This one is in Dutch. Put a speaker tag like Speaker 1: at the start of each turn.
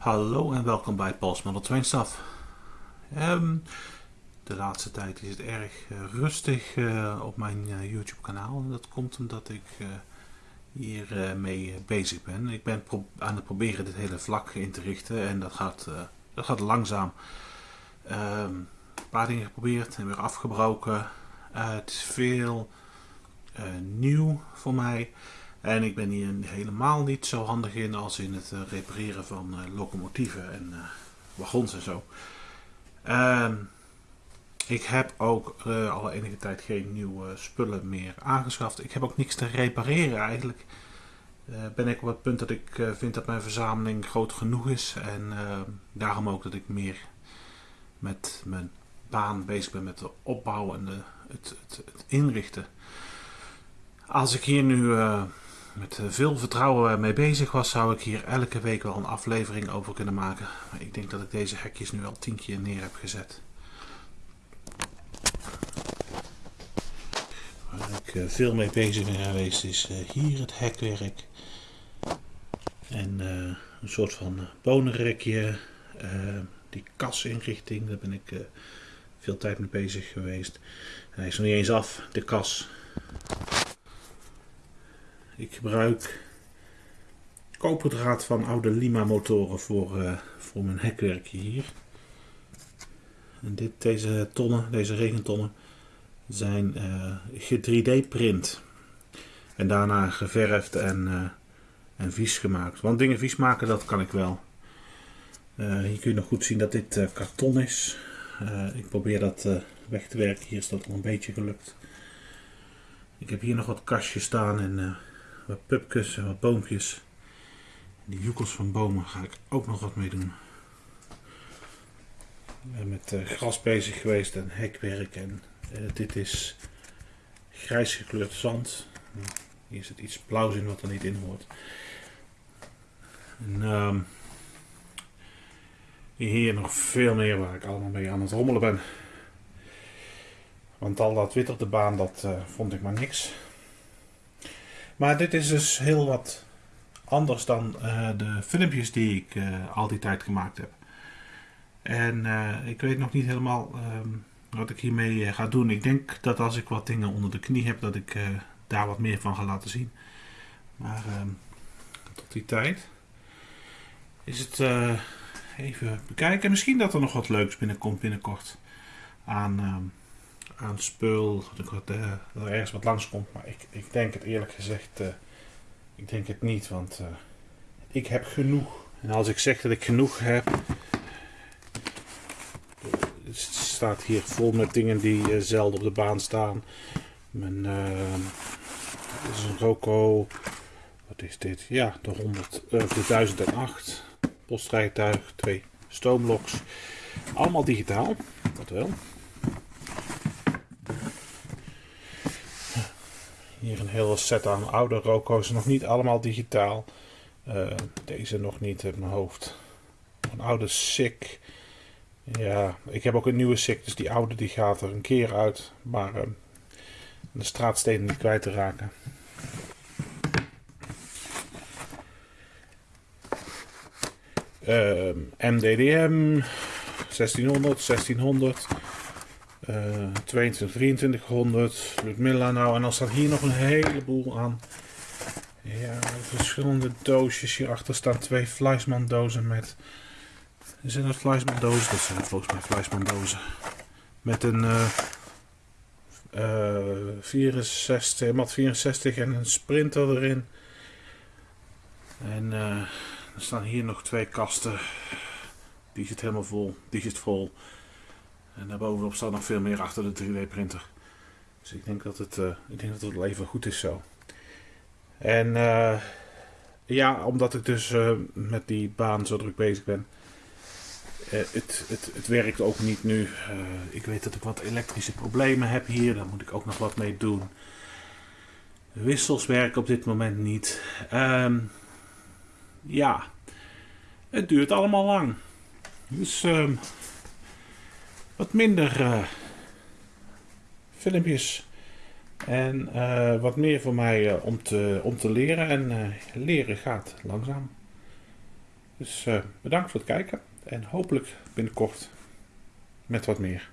Speaker 1: Hallo en welkom bij Paul's Model Train Stuff. Ehm, de laatste tijd is het erg eh, rustig eh, op mijn eh, YouTube kanaal. Dat komt omdat ik hier mee bezig ben. Ik ben aan het proberen dit hele vlak in te richten en dat gaat, dat gaat langzaam. Ehm, een paar dingen geprobeerd en weer afgebroken. het is veel nieuw voor mij. En ik ben hier helemaal niet zo handig in als in het eh, repareren van uh, locomotieven en uh, wagons en zo. Ehm, ik heb ook al enige tijd geen nieuwe spullen meer aangeschaft. Ik heb ook niks te repareren eigenlijk. ben ik op het punt dat ik vind dat mijn verzameling groot genoeg is. En daarom ook dat ik meer met mijn baan bezig ben met de opbouw en de, het, het, het inrichten. Als ik hier nu met eh, veel vertrouwen mee bezig was, zou ik hier elke week wel een aflevering over kunnen maken. Maar ik denk dat ik deze hekjes nu al tien keer neer heb gezet. Waar ik eh, veel mee bezig ben geweest is eh, hier het hekwerk. En een soort van bonenrekje. die kasinrichting, daar ben ik veel tijd mee bezig geweest. Hij is nog niet eens af, de kas. Ik gebruik koperdraad van oude Lima motoren voor, uh, voor mijn hekwerkje hier. En dit, deze tonnen, deze regentonnen, zijn uh, eh, 3D print. En daarna geverfd en, uh, en vies gemaakt. Want dingen vies maken, dat kan ik wel. hier kun je nog goed zien dat dit karton is. ik probeer dat weg te werken. Hier is dat al een beetje gelukt. Ik heb hier nog wat kastjes staan en wat pupjes en wat boompjes. Die joekels van bomen ga ik ook nog wat mee doen. Ik ben met uh, gras bezig geweest en hekwerk. En uh, dit is grijs gekleurd zand. Hier zit iets blauws in wat er niet in hoort. En, um, hier nog veel meer waar ik allemaal mee aan het rommelen ben. Want al dat wit op de baan, dat uh, vond ik maar niks. Maar dit is dus heel wat anders dan uh, de filmpjes die ik uh, al die tijd gemaakt heb. En uh, ik weet nog niet helemaal um, wat ik hiermee ga doen. Ik denk dat als ik wat dingen onder de knie heb, dat ik daar wat meer van ga laten zien. Maar um, tot die tijd is het even bekijken. Misschien dat er nog wat leuks binnenkomt binnenkort aan... Um, aan spul, dat er, er ergens wat langskomt. Maar ik, ik denk het eerlijk gezegd, uh, ik denk het niet, want uh, ik heb genoeg. En als ik zeg dat ik genoeg heb, het staat hier vol met dingen die zelden op de baan staan. Mijn, dit is een Roco, wat is dit? Ja, de, 100, de 1008 postrijtuig, twee stoomloks. Allemaal digitaal, dat wel. Hier een hele set aan oude Roco's, nog niet allemaal digitaal. Uh, deze nog niet in mijn hoofd. Een oude SICK. Ja, ik heb ook een nieuwe SICK, dus die oude die gaat er een keer uit. Maar uh, de straatstenen niet kwijt te raken. MDDM 1600, 1600. 22, 2300, Ludmilla nou. En dan staat hier nog een heleboel aan. Ja, verschillende doosjes. Hierachter staan twee Fleisman dozen met... Zijn dat Fleisman dozen? Dat zijn volgens mij Fleisman dozen. Met een uh, uh, 64, mat 64 en een sprinter erin. En uh, er staan hier nog twee kasten. Die zit helemaal vol. Die zit vol. En daarbovenop staat nog veel meer achter de 3D printer. Dus ik denk dat het, uh, ik denk dat het wel even goed is zo. En uh, ja, omdat ik dus uh, met die baan zo druk bezig ben. Het, het, het, werkt ook niet nu. ik weet dat ik wat elektrische problemen heb hier. Daar moet ik ook nog wat mee doen. Wissels werken op dit moment niet. Um, ja, het duurt allemaal lang. Dus um, wat minder uh, filmpjes. En uh, wat meer voor mij uh, om, te, om te leren. En leren gaat langzaam. Dus bedankt voor het kijken en hopelijk binnenkort met wat meer.